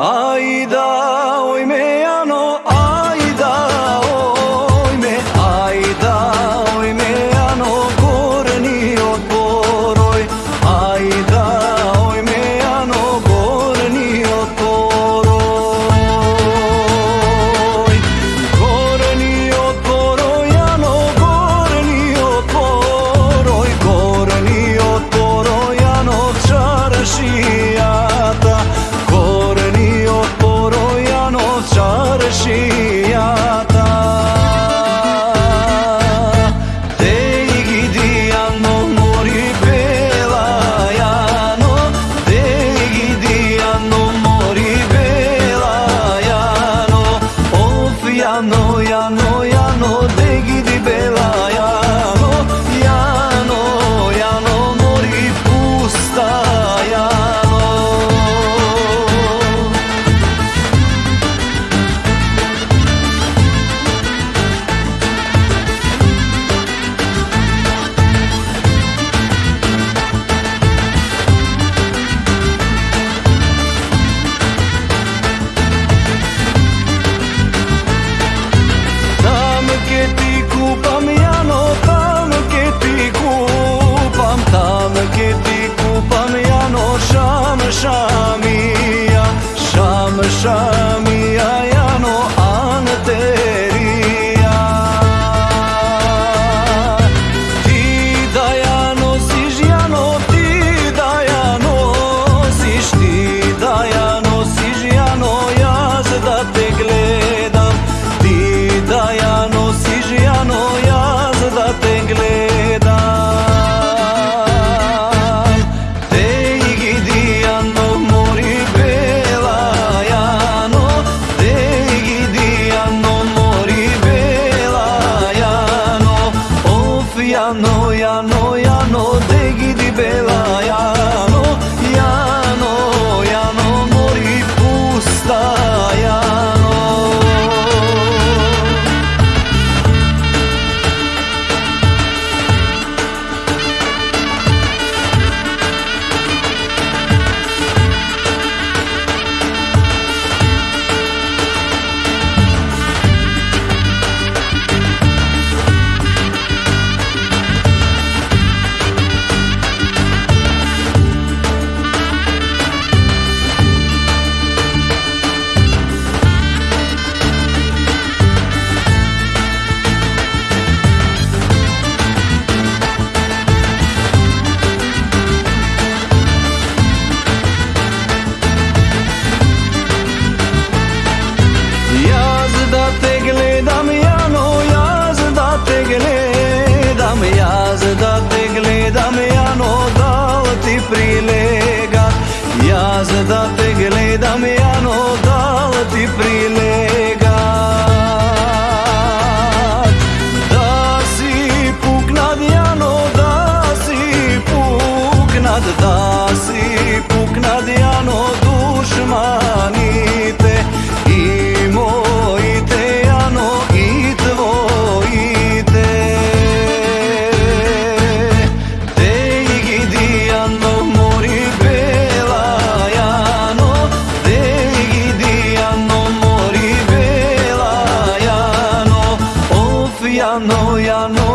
Ai da oi me sciata. Dei gidiano mori belaiano. Dei gidiano mori belaiano. Ofiano make it знат да си пукнат јано душманите и моите јано и твоите. Те ги дијано мори бела јано. Те ги дијано мори бела јано. Оф јано јано